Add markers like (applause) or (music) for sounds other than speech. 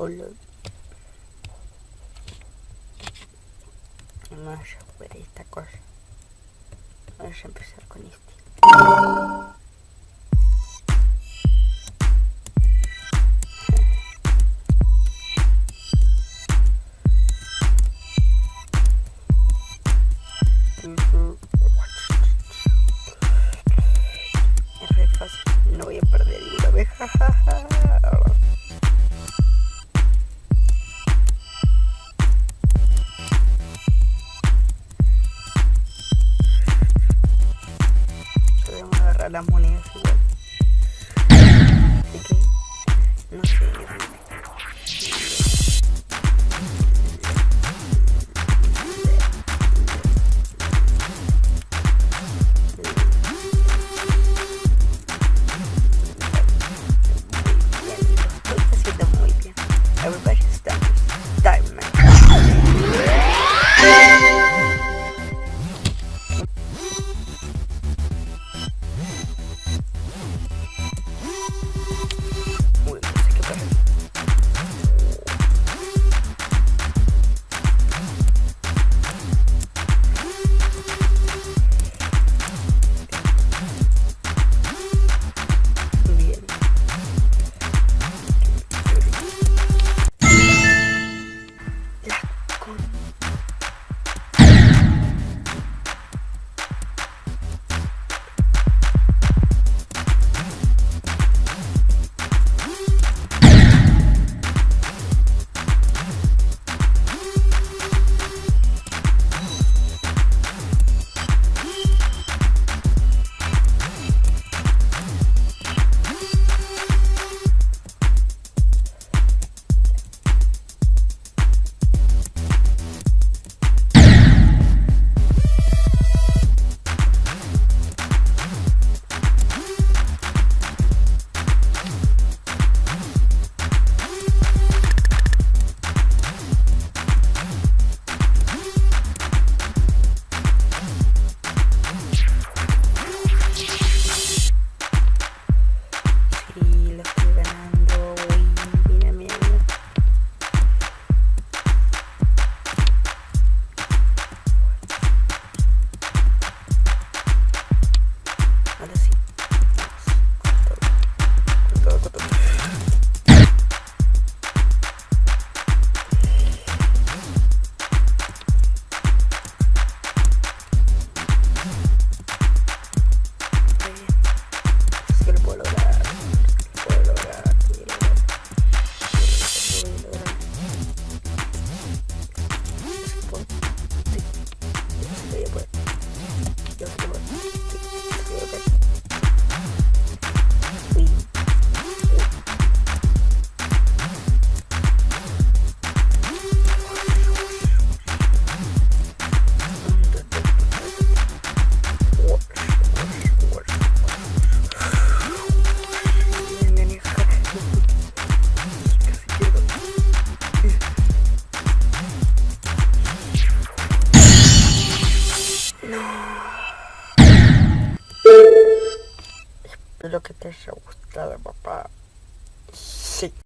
color vamos a jugar esta cosa. Vamos a empezar con este. Es re fácil, no voy a perder ninguna vez. (laughs) las monedas. lo que te haya gustado, papá. Sí.